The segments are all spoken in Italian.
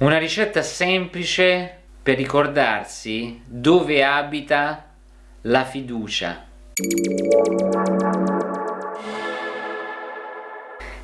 Una ricetta semplice per ricordarsi dove abita la fiducia.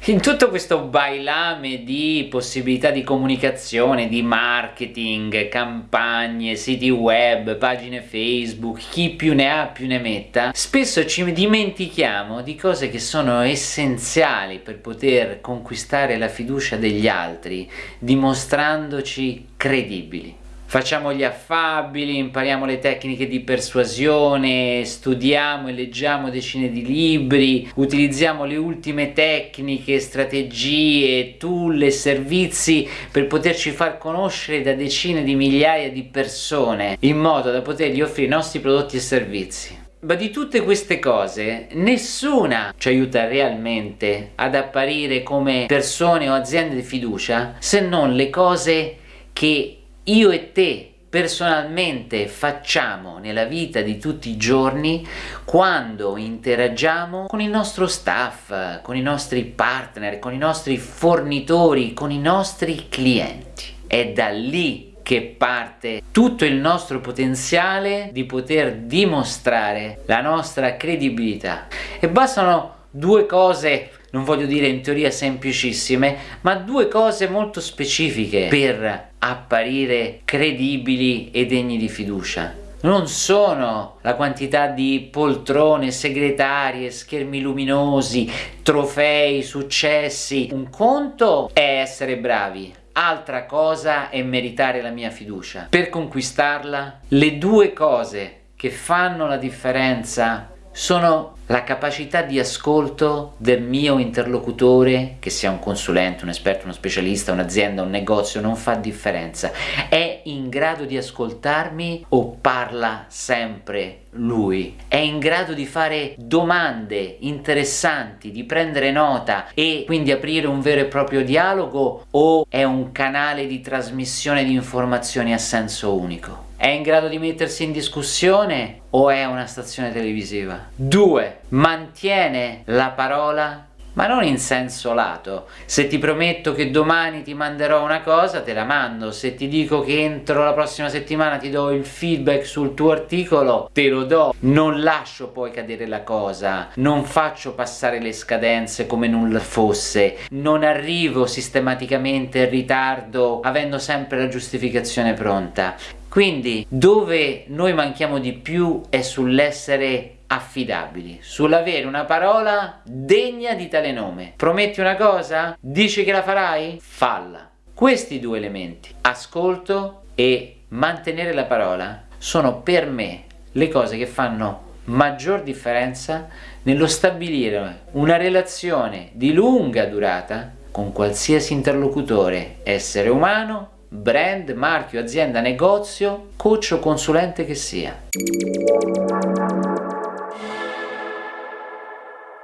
In tutto questo bailame di possibilità di comunicazione, di marketing, campagne, siti web, pagine Facebook, chi più ne ha più ne metta, spesso ci dimentichiamo di cose che sono essenziali per poter conquistare la fiducia degli altri, dimostrandoci credibili. Facciamo gli affabili, impariamo le tecniche di persuasione, studiamo e leggiamo decine di libri, utilizziamo le ultime tecniche, strategie, tool e servizi per poterci far conoscere da decine di migliaia di persone in modo da potergli offrire i nostri prodotti e servizi. Ma di tutte queste cose, nessuna ci aiuta realmente ad apparire come persone o aziende di fiducia se non le cose che io e te personalmente facciamo nella vita di tutti i giorni quando interagiamo con il nostro staff, con i nostri partner, con i nostri fornitori, con i nostri clienti. È da lì che parte tutto il nostro potenziale di poter dimostrare la nostra credibilità e bastano due cose non voglio dire in teoria semplicissime, ma due cose molto specifiche per apparire credibili e degni di fiducia non sono la quantità di poltrone, segretarie, schermi luminosi, trofei, successi. Un conto è essere bravi, altra cosa è meritare la mia fiducia. Per conquistarla, le due cose che fanno la differenza sono la capacità di ascolto del mio interlocutore, che sia un consulente, un esperto, uno specialista, un'azienda, un negozio, non fa differenza. È in grado di ascoltarmi o parla sempre lui? È in grado di fare domande interessanti, di prendere nota e quindi aprire un vero e proprio dialogo o è un canale di trasmissione di informazioni a senso unico? È in grado di mettersi in discussione o è una stazione televisiva? 2. Mantiene la parola ma non in senso lato. Se ti prometto che domani ti manderò una cosa, te la mando. Se ti dico che entro la prossima settimana ti do il feedback sul tuo articolo, te lo do. Non lascio poi cadere la cosa, non faccio passare le scadenze come nulla fosse, non arrivo sistematicamente in ritardo avendo sempre la giustificazione pronta. Quindi dove noi manchiamo di più è sull'essere affidabili, sull'avere una parola degna di tale nome. Prometti una cosa? Dici che la farai? Falla. Questi due elementi, ascolto e mantenere la parola, sono per me le cose che fanno maggior differenza nello stabilire una relazione di lunga durata con qualsiasi interlocutore, essere umano brand, marchio, azienda, negozio, coach o consulente che sia.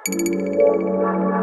Música